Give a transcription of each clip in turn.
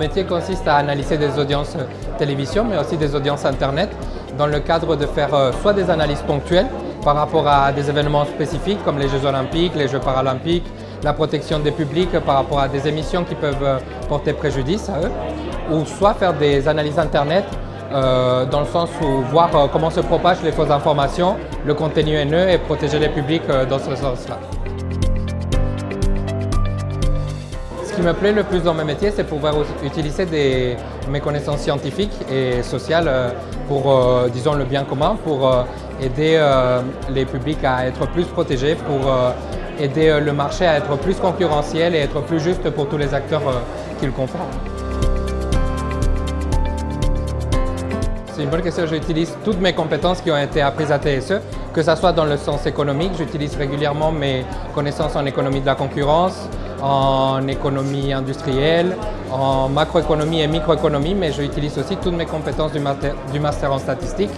métier consiste à analyser des audiences télévision, mais aussi des audiences Internet, dans le cadre de faire soit des analyses ponctuelles par rapport à des événements spécifiques comme les Jeux Olympiques, les Jeux Paralympiques, la protection des publics par rapport à des émissions qui peuvent porter préjudice à eux, ou soit faire des analyses Internet euh, dans le sens où voir euh, comment se propagent les fausses informations, le contenu haineux et protéger les publics euh, dans ce sens-là. Ce qui me plaît le plus dans mes métiers, c'est pouvoir utiliser mes connaissances scientifiques et sociales pour, disons, le bien commun, pour aider les publics à être plus protégés, pour aider le marché à être plus concurrentiel et être plus juste pour tous les acteurs qu'il comprend. C'est une bonne question. J'utilise toutes mes compétences qui ont été apprises à TSE, que ce soit dans le sens économique. J'utilise régulièrement mes connaissances en économie de la concurrence, en économie industrielle, en macroéconomie et microéconomie, mais j'utilise aussi toutes mes compétences du master, en statistique,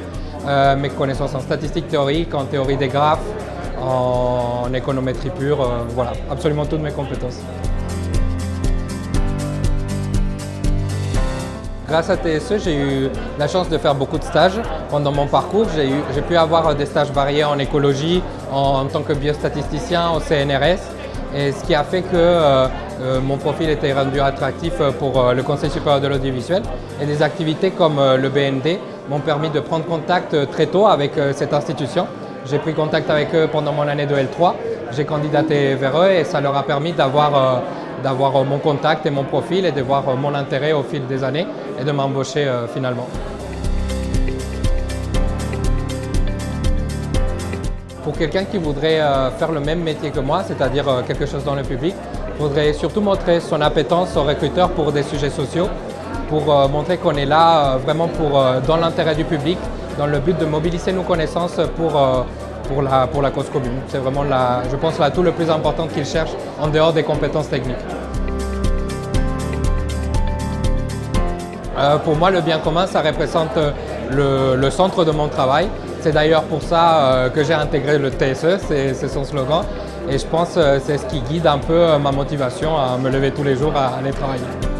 euh, mes connaissances en statistique théorique, en théorie des graphes, en économétrie pure, euh, voilà, absolument toutes mes compétences. Grâce à TSE, j'ai eu la chance de faire beaucoup de stages pendant mon parcours. J'ai pu avoir des stages variés en écologie, en, tant que biostatisticien au CNRS, et ce qui a fait que euh, euh, mon profil était rendu attractif pour euh, le Conseil supérieur de l'audiovisuel. Et des activités comme le BND m'ont permis de prendre contact très tôt avec cette institution. J'ai pris contact avec eux pendant mon année de L3, j'ai candidaté vers eux et ça leur a permis d'avoir mon contact et mon profil et de voir mon intérêt au fil des années et de m'embaucher finalement. Pour quelqu'un qui voudrait faire le même métier que moi, c'est-à-dire quelque chose dans le public, il faudrait surtout montrer son appétence aux recruteurs pour des sujets sociaux, pour montrer qu'on est là vraiment pour, dans l'intérêt du public, dans le but de mobiliser nos connaissances pour pour la, pour la cause commune. C'est vraiment, la, je pense, l'atout le plus important qu'ils cherchent en dehors des compétences techniques. Euh, pour moi, le bien commun, ça représente le centre de mon travail. C'est d'ailleurs pour ça euh, que j'ai intégré le TSE, c'est son slogan. Et je pense que euh, c'est ce qui guide un peu ma motivation à me lever tous les jours à aller travailler.